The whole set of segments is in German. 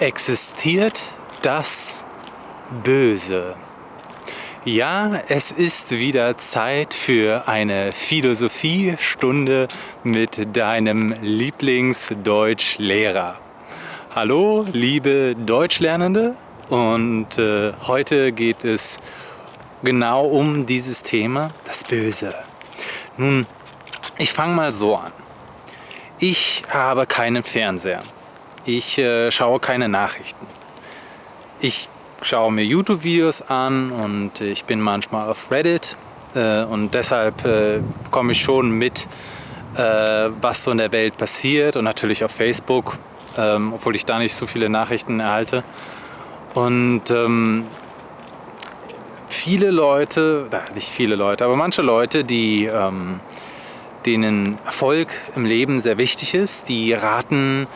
Existiert das Böse? Ja, es ist wieder Zeit für eine Philosophiestunde mit deinem Lieblingsdeutschlehrer. Hallo, liebe Deutschlernende, und äh, heute geht es genau um dieses Thema, das Böse. Nun, ich fange mal so an. Ich habe keinen Fernseher. Ich äh, schaue keine Nachrichten. Ich schaue mir YouTube-Videos an und ich bin manchmal auf Reddit äh, und deshalb äh, komme ich schon mit, äh, was so in der Welt passiert und natürlich auf Facebook, ähm, obwohl ich da nicht so viele Nachrichten erhalte. Und ähm, viele Leute, nicht viele Leute, aber manche Leute, die ähm, denen Erfolg im Leben sehr wichtig ist, die raten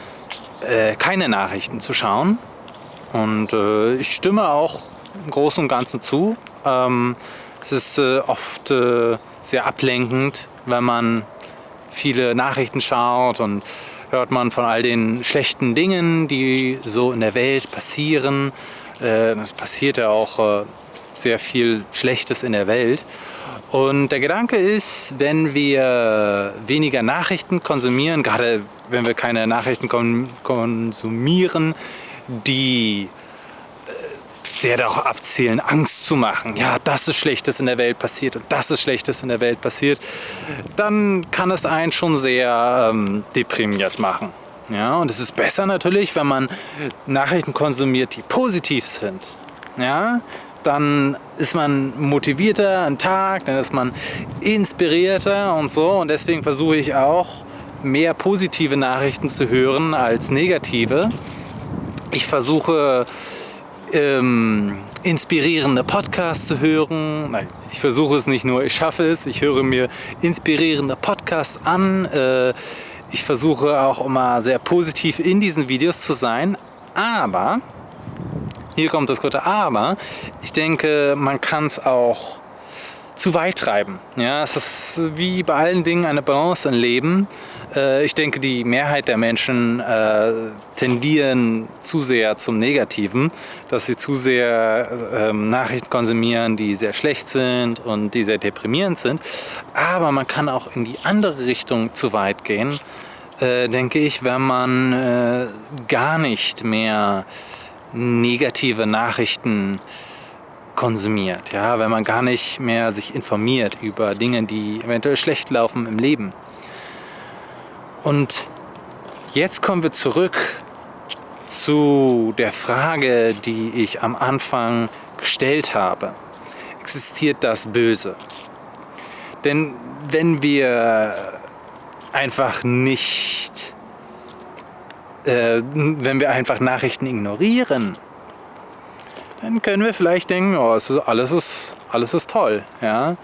äh, keine Nachrichten zu schauen. Und äh, ich stimme auch im Großen und Ganzen zu. Ähm, es ist äh, oft äh, sehr ablenkend, wenn man viele Nachrichten schaut und hört man von all den schlechten Dingen, die so in der Welt passieren. Äh, es passiert ja auch äh, sehr viel Schlechtes in der Welt. Und der Gedanke ist, wenn wir weniger Nachrichten konsumieren, gerade wenn wir keine Nachrichten konsumieren, die äh, sehr darauf abzielen, Angst zu machen. Ja, das ist Schlechtes in der Welt passiert und das ist Schlechtes in der Welt passiert. Dann kann es einen schon sehr ähm, deprimiert machen. Ja, und es ist besser natürlich, wenn man Nachrichten konsumiert, die positiv sind. Ja, dann ist man motivierter am Tag, dann ist man inspirierter und so. Und deswegen versuche ich auch, mehr positive Nachrichten zu hören als negative. Ich versuche, ähm, inspirierende Podcasts zu hören. Nein, ich versuche es nicht nur, ich schaffe es. Ich höre mir inspirierende Podcasts an. Äh, ich versuche auch immer sehr positiv in diesen Videos zu sein. Aber hier kommt das gute Aber. Ich denke, man kann es auch zu weit treiben. Ja, es ist wie bei allen Dingen eine Balance im Leben. Äh, ich denke, die Mehrheit der Menschen äh, tendieren zu sehr zum Negativen, dass sie zu sehr äh, Nachrichten konsumieren, die sehr schlecht sind und die sehr deprimierend sind. Aber man kann auch in die andere Richtung zu weit gehen, äh, denke ich, wenn man gar nicht mehr negative Nachrichten konsumiert, ja, wenn man gar nicht mehr sich informiert über Dinge, die eventuell schlecht laufen im Leben. Und jetzt kommen wir zurück zu der Frage, die ich am Anfang gestellt habe. Existiert das Böse? Denn wenn wir einfach nicht äh, wenn wir einfach Nachrichten ignorieren, dann können wir vielleicht denken, oh, ist, alles, ist, alles ist toll. Ja?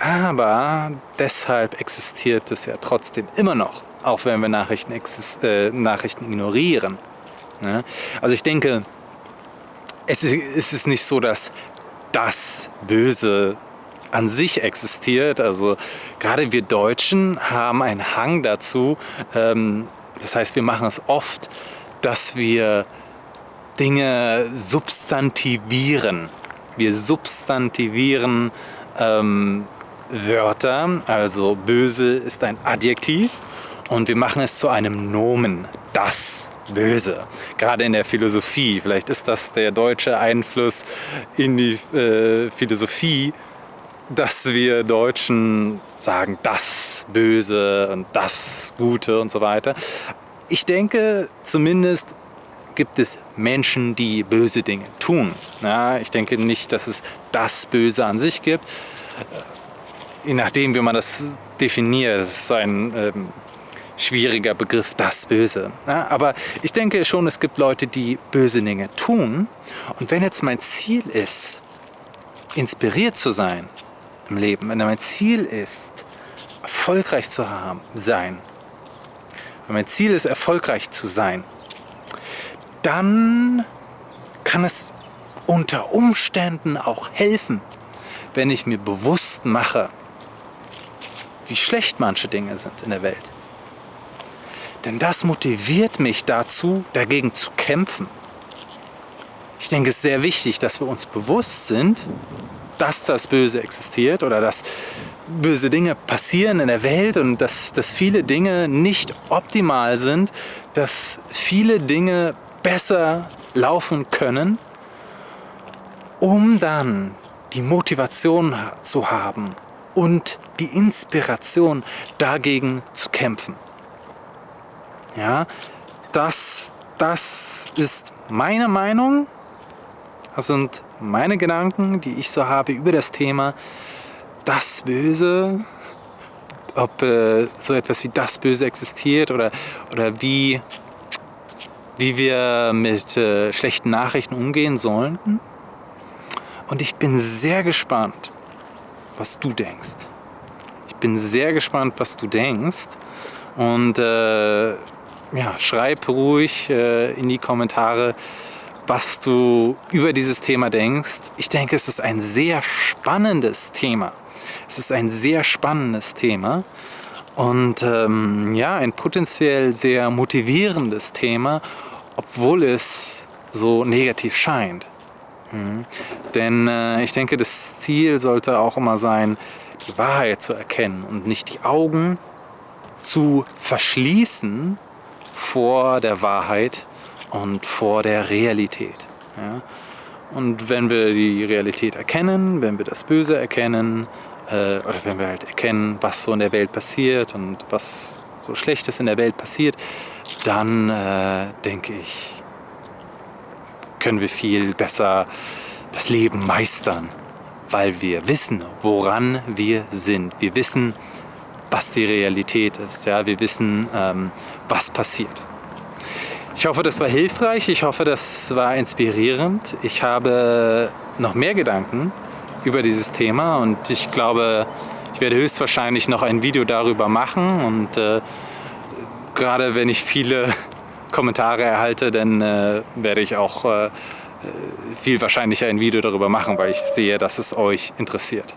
Aber deshalb existiert es ja trotzdem immer noch, auch wenn wir Nachrichten, äh, Nachrichten ignorieren. Ja? Also ich denke, es ist, es ist nicht so, dass das Böse an sich existiert. Also gerade wir Deutschen haben einen Hang dazu, ähm, das heißt, wir machen es oft, dass wir Dinge substantivieren. Wir substantivieren ähm, Wörter, also böse ist ein Adjektiv und wir machen es zu einem Nomen, das Böse. Gerade in der Philosophie, vielleicht ist das der deutsche Einfluss in die äh, Philosophie, dass wir Deutschen sagen, das Böse und das Gute und so weiter. Ich denke, zumindest gibt es Menschen, die böse Dinge tun. Ja, ich denke nicht, dass es das Böse an sich gibt. Je nachdem, wie man das definiert, das ist so ein ähm, schwieriger Begriff, das Böse. Ja, aber ich denke schon, es gibt Leute, die böse Dinge tun. Und wenn jetzt mein Ziel ist, inspiriert zu sein, im Leben, wenn mein Ziel ist, erfolgreich zu haben, sein, wenn mein Ziel ist, erfolgreich zu sein, dann kann es unter Umständen auch helfen, wenn ich mir bewusst mache, wie schlecht manche Dinge sind in der Welt. Denn das motiviert mich dazu, dagegen zu kämpfen. Ich denke, es ist sehr wichtig, dass wir uns bewusst sind, dass das Böse existiert oder dass böse Dinge passieren in der Welt und dass, dass viele Dinge nicht optimal sind, dass viele Dinge besser laufen können, um dann die Motivation zu haben und die Inspiration dagegen zu kämpfen. Ja, das, das ist meine Meinung. Das sind meine Gedanken, die ich so habe über das Thema das Böse, ob äh, so etwas wie das Böse existiert oder, oder wie, wie wir mit äh, schlechten Nachrichten umgehen sollten. Und ich bin sehr gespannt, was du denkst. Ich bin sehr gespannt, was du denkst. Und äh, ja, schreib ruhig äh, in die Kommentare, was du über dieses Thema denkst. Ich denke, es ist ein sehr spannendes Thema. Es ist ein sehr spannendes Thema und ähm, ja, ein potenziell sehr motivierendes Thema, obwohl es so negativ scheint. Mhm. Denn äh, ich denke, das Ziel sollte auch immer sein, die Wahrheit zu erkennen und nicht die Augen zu verschließen vor der Wahrheit und vor der Realität. Ja? Und wenn wir die Realität erkennen, wenn wir das Böse erkennen, äh, oder wenn wir halt erkennen, was so in der Welt passiert und was so Schlechtes in der Welt passiert, dann äh, denke ich, können wir viel besser das Leben meistern, weil wir wissen, woran wir sind. Wir wissen, was die Realität ist. Ja? Wir wissen, ähm, was passiert. Ich hoffe, das war hilfreich. Ich hoffe, das war inspirierend. Ich habe noch mehr Gedanken über dieses Thema und ich glaube, ich werde höchstwahrscheinlich noch ein Video darüber machen und äh, gerade wenn ich viele Kommentare erhalte, dann äh, werde ich auch äh, viel wahrscheinlicher ein Video darüber machen, weil ich sehe, dass es euch interessiert.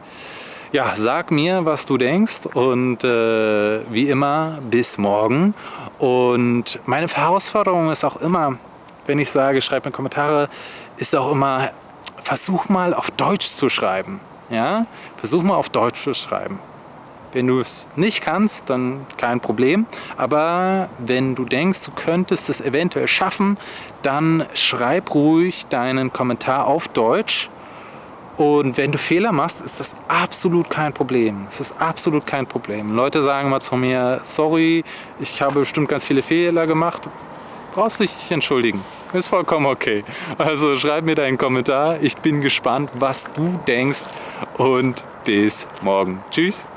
Ja, sag mir, was du denkst und äh, wie immer, bis morgen. Und meine Herausforderung ist auch immer, wenn ich sage, schreib mir Kommentare, ist auch immer, versuch mal auf Deutsch zu schreiben. Ja? Versuch mal auf Deutsch zu schreiben. Wenn du es nicht kannst, dann kein Problem. Aber wenn du denkst, du könntest es eventuell schaffen, dann schreib ruhig deinen Kommentar auf Deutsch. Und wenn du Fehler machst, ist das absolut kein Problem. Es ist absolut kein Problem. Leute sagen mal zu mir, sorry, ich habe bestimmt ganz viele Fehler gemacht. Brauchst dich nicht entschuldigen. Ist vollkommen okay. Also schreib mir deinen Kommentar. Ich bin gespannt, was du denkst. Und bis morgen. Tschüss.